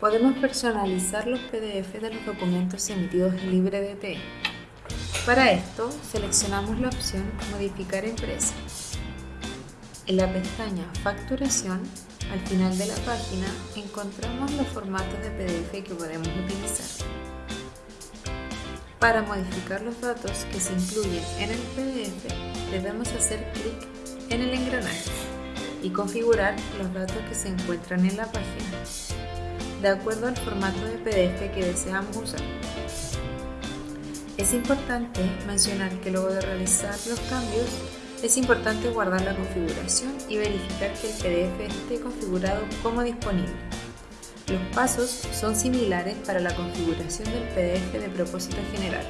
Podemos personalizar los PDF de los documentos emitidos en LibreDT. Para esto, seleccionamos la opción Modificar empresa. En la pestaña Facturación, al final de la página, encontramos los formatos de PDF que podemos utilizar. Para modificar los datos que se incluyen en el PDF, debemos hacer clic en el engranaje y configurar los datos que se encuentran en la página, de acuerdo al formato de PDF que deseamos usar. Es importante mencionar que luego de realizar los cambios, es importante guardar la configuración y verificar que el PDF esté configurado como disponible. Los pasos son similares para la configuración del PDF de propósito general.